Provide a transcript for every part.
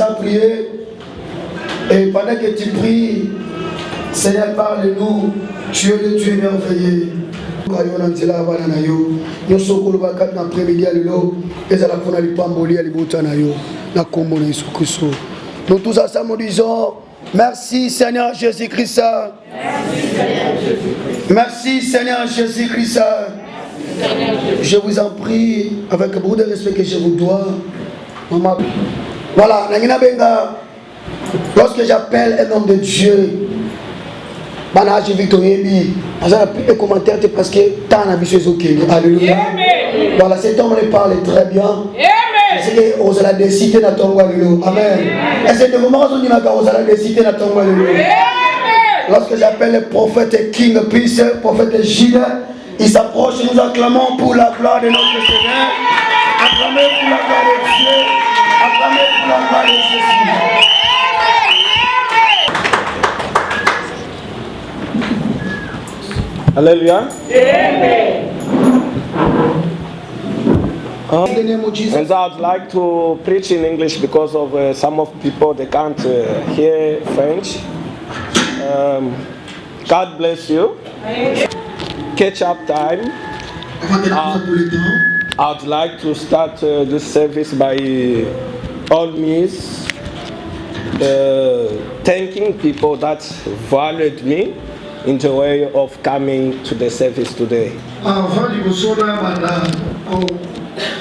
à prier. Et pendant que tu pries, Seigneur, parle-nous. Tu es le Dieu merveilleux. nous tous ensemble disons merci seigneur jésus-christ merci seigneur jésus-christ je vous en prie avec beaucoup de respect que je vous dois voilà, lorsque j'appelle un homme de Dieu, Banaji Victor Yebi, plus de commentaires parce que tant la mission est Alléluia. Voilà, cet homme ne parle très bien. Parce que vous allez décider dans ton Amen. Et c'est le moment où vous allez décider dans ton Lorsque j'appelle le prophète King Peace, le prophète Gilles, il s'approche et nous acclamons pour la gloire de notre Seigneur. Acclamons pour la gloire de Dieu. Acclamez pour la gloire de jésus Hallelujah. Amen. Um, In the name of Jesus. and I'd like to preach in English because of uh, some of people they can't uh, hear French. Um, God bless you. Catch up time. Avant de la pour le temps, I'd like to start uh, this service by all means uh, thanking people that valued me in the way of coming to the service today. avant liboso na banda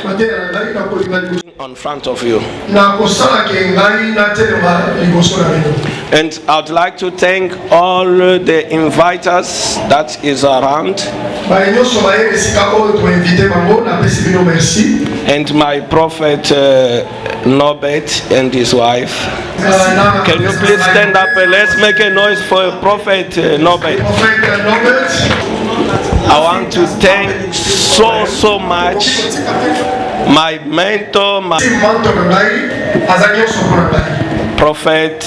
bateyela ngai na kolinga liboso On front of you. na kosalaka ngai natelema liboso na bino And I'd like to thank all the inviters that is around and my prophet uh, Norbert and his wife. Can you please stand up and let's make a noise for prophet uh, Norbert. Prophet Norbert I want to thank so so much my mentor, my prophet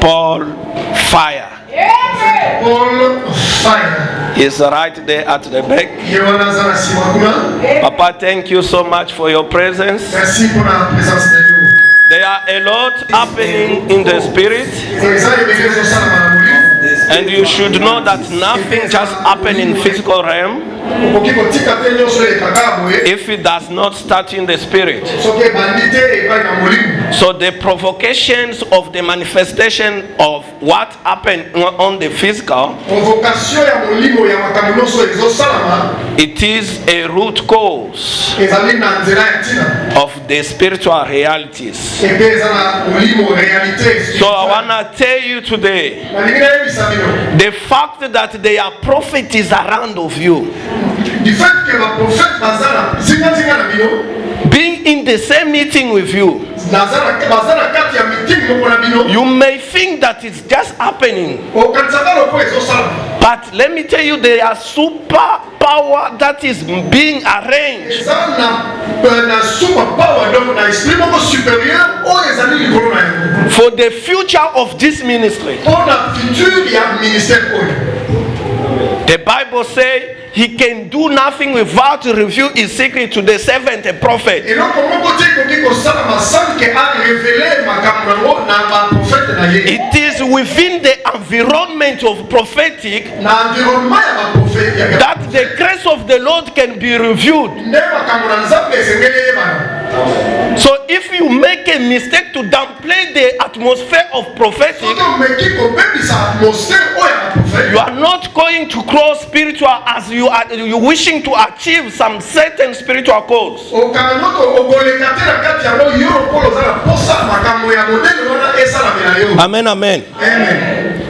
Paul Fire. paul fire He's right there at the back. Papa, thank you so much for your presence. There are a lot happening in the spirit, And you should know that nothing just happened in physical realm if it does not start in the spirit. So the provocations of the manifestation of what happened on the physical it is a root cause of the spiritual realities. So I want to tell you today the fact that there are prophets around of you, du fait que baprofete baza na zingazinga being in the same meeting with you, You may think that it's just happening. But let me tell you, there are super power that is being arranged. For the future of this ministry. The Bible says he can do nothing without to reveal his secret to the servant and prophet. It is within the environment of prophetic that the grace of the Lord can be revealed. So if you make a mistake to downplay the atmosphere of prophecy, you are not going to grow spiritual as you are you wishing to achieve some certain spiritual goals. Amen, amen. Amen.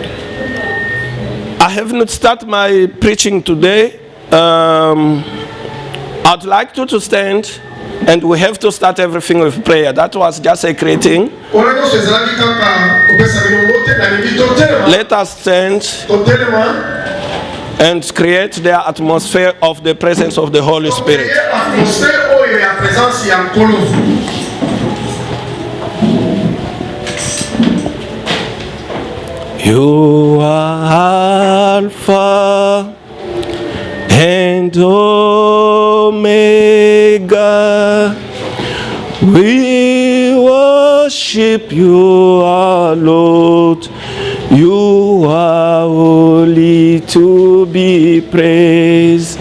I have not started my preaching today. Um, I'd like you to, to stand. And we have to start everything with prayer. That was just a greeting. Let us stand and create the atmosphere of the presence of the Holy Spirit. You are Alpha and Omega. We worship you, our Lord. You are holy to be praised.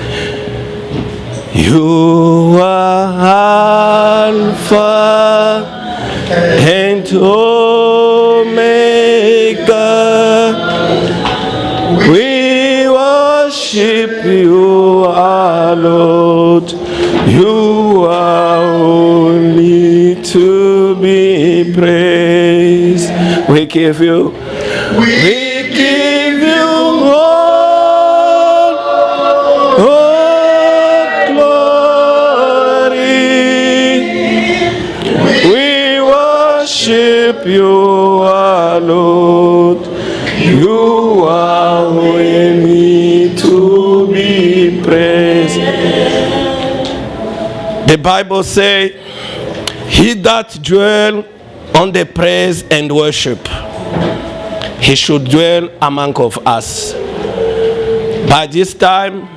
You are Alpha and Omega. We worship you, give you, we give you all, all glory. We worship you, Lord. You are worthy to be praised. The Bible say, "He that dwell on the praise and worship, he should dwell among of us." By this time,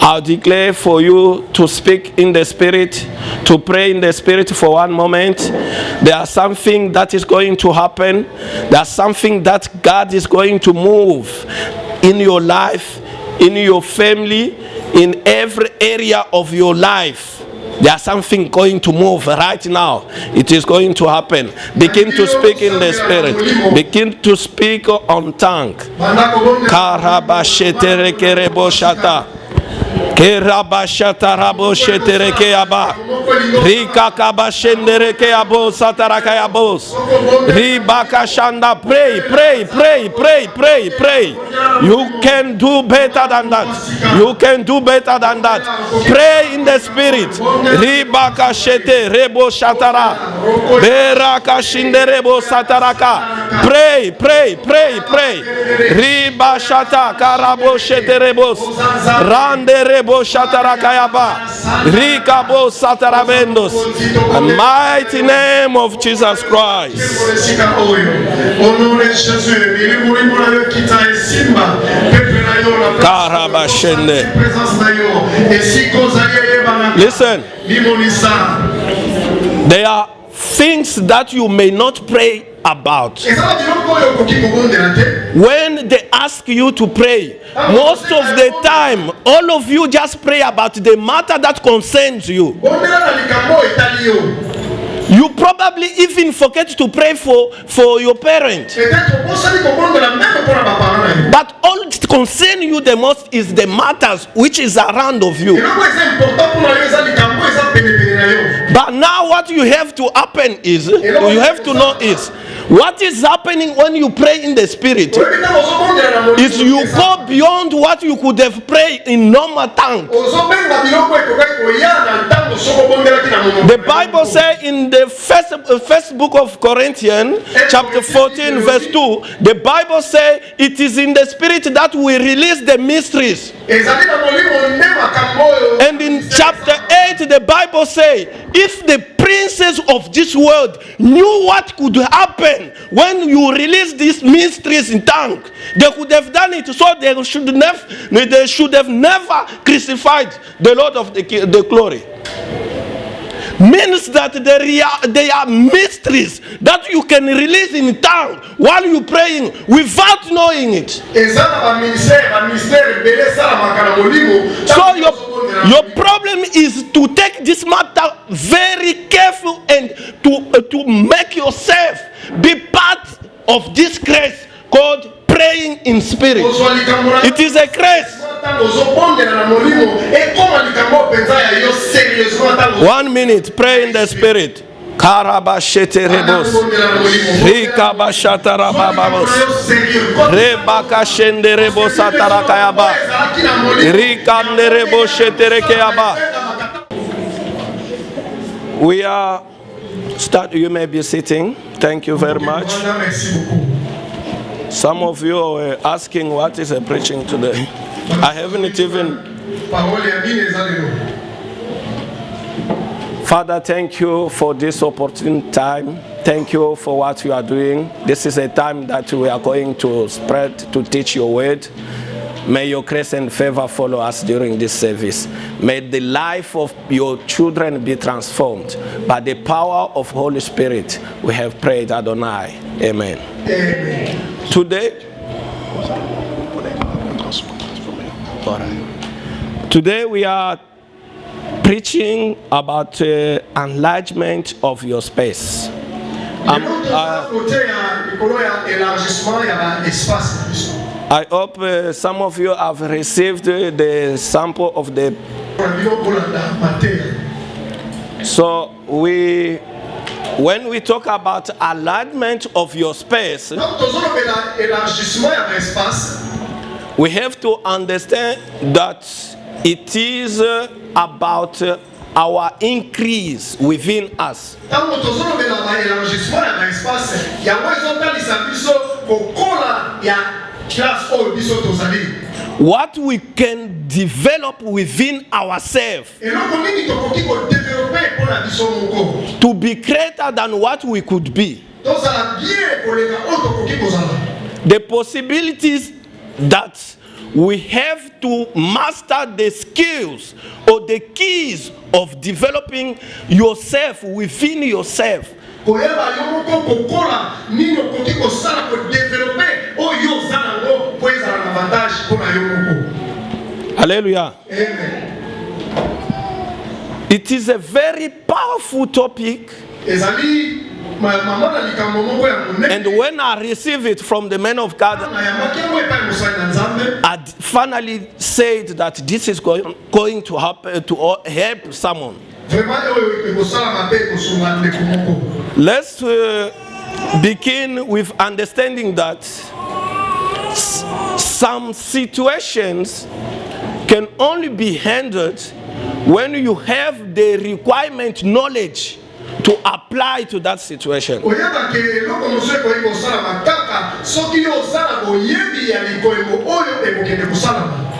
I'll declare for you to speak in the spirit, to pray in the spirit for one moment. There is something that is going to happen. There's something that God is going to move in your life, in your family, in every area of your life. There's something going to move right now. It is going to happen. Begin to speak in the spirit. Begin to speak on tongue. Karabasheterekereboshata. Kerabashatarabo shetereke aba. Rika kabashendereke abo sataraka abos. Ribaka shanda. Pray, pray, pray, pray, pray, pray. You can do better than that. You can do better than that. Pray in the spirit. Ribaka shete rebo shatara. Beraka shinderebo sataraka. Pray, pray, pray, pray. Riba shata karabo sheterebos. Rande rebo shatarakayaba. Rikabo The mighty name of Jesus Christ. esika oyo honore jésus milimo limona yo kita esimba pepe na yo na Karabashende. présence na yo esika ozali eyebana Listen, there are things that you may not pray about. eza na biloko oyo okoki kobondela te When they ask you to pray, most of the time, all of you just pray about the matter that concerns you. bondela na likambo oyo etali yo You probably even forget to pray for, for your parent. peut-être obosani kobondela meme mpo na bapara na yo But all that concerns you the most is the matters which is around of you. But now what you have to happen is, you have to know is, what is happening when you pray in the spirit is you go beyond what you could have prayed in normal tongue. The Bible says in the first, uh, first book of Corinthians, chapter 14, verse 2, the Bible says it is in the spirit that we release the mysteries. The Bible says if the princes of this world knew what could happen when you release these mysteries in tongue, they could have done it. So they should never, they should have never crucified the Lord of the, the glory. Means that there are, there are mysteries that you can release in tongue while you praying without knowing it. So your, your problem is to take this matter very careful and to, uh, to make yourself be part of this grace called praying in spirit. It is a grace. Ntango ozobondela na molimo ekoma likambo mpenza ya yo serieusement ntango One minute, pray in the spirit. Karabashete rebos. ozobondela na molimo Rikabashata rabababos. Rebakashende rebos atarakayaba. ezalaki na molimo Rikande rebos sheterekeyaba. We are start. You may be sitting. Thank you very much. Some of you were asking what is a preaching today. I haven't even. Father, thank you for this opportune time. Thank you for what you are doing. This is a time that we are going to spread to teach your word. May your grace and favor follow us during this service. May the life of your children be transformed by the power of Holy Spirit. We have prayed, Adonai. Amen. Amen. Today, today we are preaching about uh, enlargement of your space. Um, uh, I hope uh, some of you have received the sample of the. mpona bino kolanda mateya So we, when we talk about alignment of your space, donc tozolobela élargissement ya baespace we have to understand that it is uh, about uh, our increase within us. What we can develop within ourselves to be greater than what we could be. The possibilities that we have to master the skills or the keys of developing yourself within yourself. Koyeba yo moko kokola nini okoki kosala kodevelope oyo oza nango mpo ezala na avantage mpona yo moko alleluya amen. It is a very powerful topic. Ezali and when i received it from the man of god nzambe. I finally said that this is going, going to happen to help someone Let's uh, begin with understanding that some situations can only be handled when you have the requirement knowledge to apply to that situation.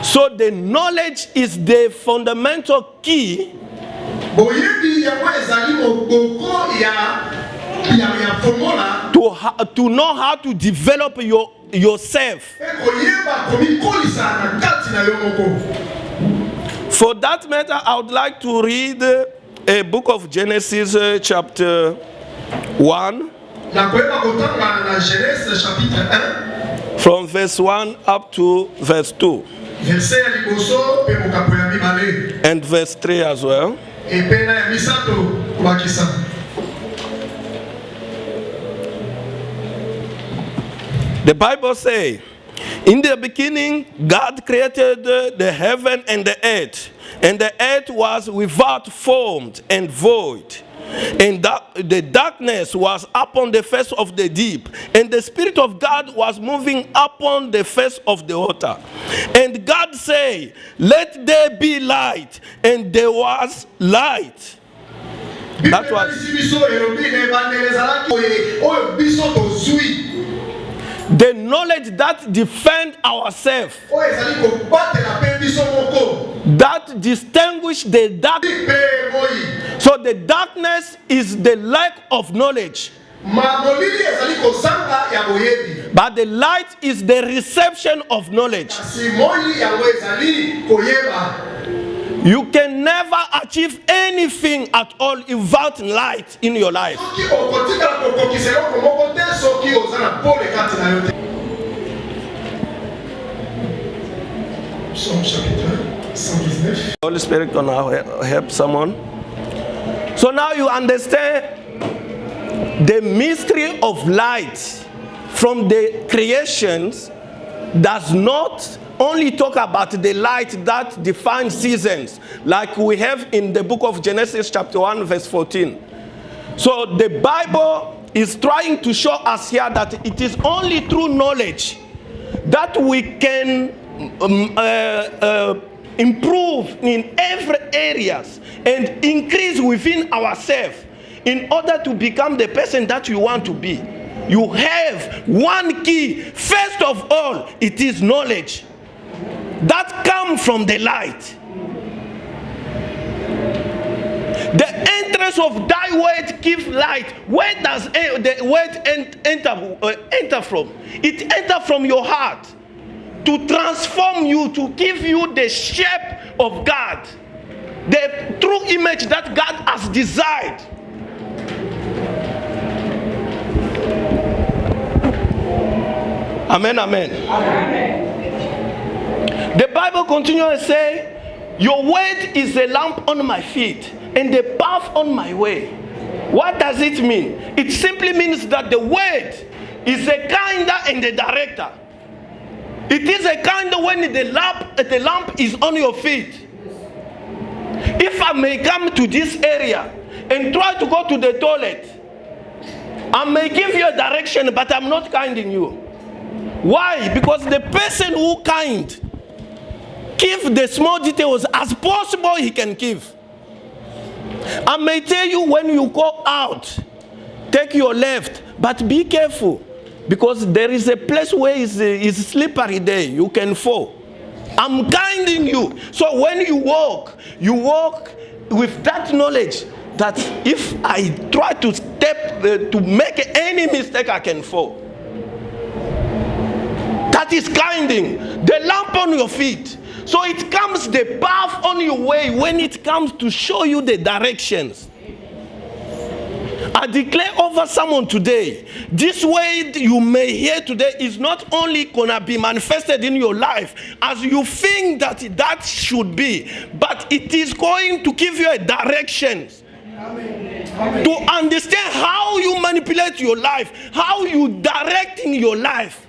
So the knowledge is the fundamental key to, ha- to know how to develop your, yourself. mpe koyeba komikolisa na kati na yo moko For that matter, I would like to read uh, a book of Genesis, uh, chapter 1. nakoyeba kotanga na genèse chapitre 1 from verse 1 up to verse 2 verse ya liboso mpe mokapo ya mibale and verse 3 as well. The Bible say, in the beginning God created the heaven and the earth, and the earth was without form and void. And the darkness was upon the face of the deep, and the Spirit of God was moving upon the face of the water. And God said, Let there be light, and there was light. That was- the knowledge that defend ourselves. that distinguish the dark. so the darkness is the lack of knowledge. but the light is the reception of knowledge. You can never achieve anything at all without light in your life. soki okotikala kokokisa eloko moko te soki oza na pole kati na yo te Psaume chapitre 119 Holy Spirit gonna he- help someone. So now you understand the mystery of light from the creations does not only talk about the light that defines seasons, like we have in the book of Genesis, chapter 1, verse 14. So the Bible is trying to show us here that it is only through knowledge that we can um, uh, uh, improve in every areas and increase within ourselves in order to become the person that you want to be. You have one key. First of all, it is knowledge that come from the light. The entrance of thy word give light. Where does eh, the word en- enter, uh, enter from? It enter from your heart. to transform you, to give you the shape of God, the true image that God has desired. Amen, amen. The Bible continues to say, Your word is a lamp on my feet and a path on my way. What does it mean? It simply means that the word is a kinder and a director. It is a kind when the lamp, the lamp is on your feet. If I may come to this area and try to go to the toilet, I may give you a direction, but I'm not kind in you. Why? Because the person who kind give the small details as possible he can give. I may tell you when you go out, take your left, but be careful because there is a place where it's, it's slippery there. You can fall. I'm guiding you. So when you walk, you walk with that knowledge that if I try to step uh, to make any mistake, I can fall. That is guiding. The lamp on your feet. So it comes the path on your way when it comes to show you the directions. I declare over someone today, this word you may hear today is not only gonna be manifested in your life as you think that that should be, but it is going to give you a direction to understand how you manipulate your life, how you direct in your life.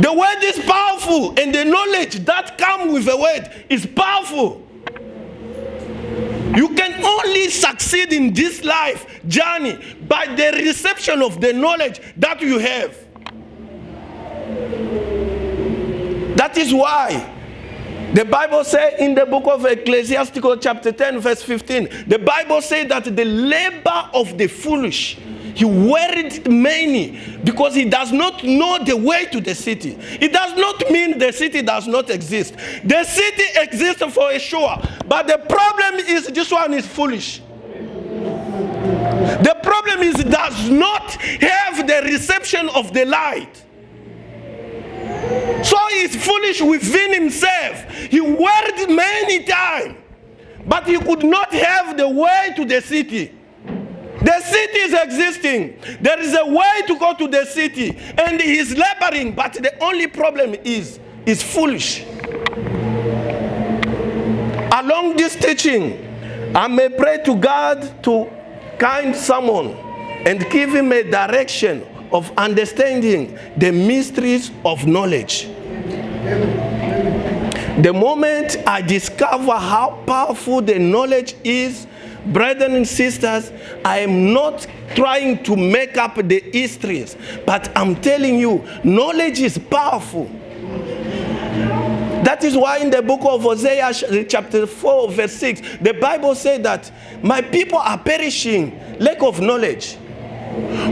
The word is powerful, and the knowledge that comes with the word is powerful. You can only succeed in this life journey by the reception of the knowledge that you have. That is why the Bible says in the book of Ecclesiastical chapter 10 verse 15, the Bible says that the labor of the foolish he worried many because he does not know the way to the city. It does not mean the city does not exist. The city exists for sure, but the problem is this one is foolish. The problem is it does not have the reception of the light. So he's foolish within himself. He worried many times, but he could not have the way to the city. The city is existing. There is a way to go to the city, and he is laboring, but the only problem is is foolish. Along this teaching, I may pray to God to kind someone and give him a direction of understanding the mysteries of knowledge. The moment I discover how powerful the knowledge is Brethren and sisters, I am not trying to make up the histories, but I'm telling you, knowledge is powerful. That is why in the book of Hosea, chapter 4, verse 6, the Bible said that my people are perishing, lack of knowledge.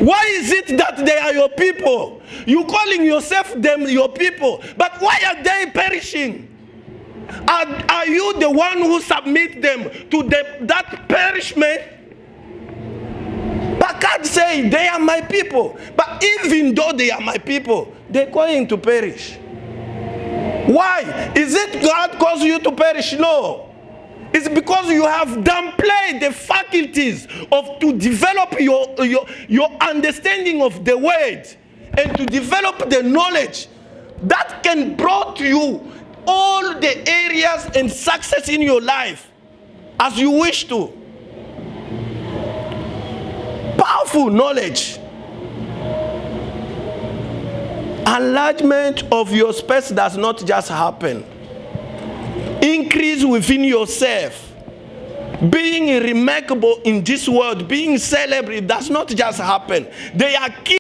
Why is it that they are your people? You calling yourself them your people, but why are they perishing? Are, are you the one who submit them to the, that perishment? But God say they are my people. But even though they are my people, they're going to perish. Why? Is it God cause you to perish? No. It's because you have downplayed the faculties of to develop your, your, your understanding of the word and to develop the knowledge that can brought you all the areas and success in your life as you wish to. Powerful knowledge. Enlargement of your space does not just happen. Increase within yourself. Being remarkable in this world, being celebrated does not just happen. They are key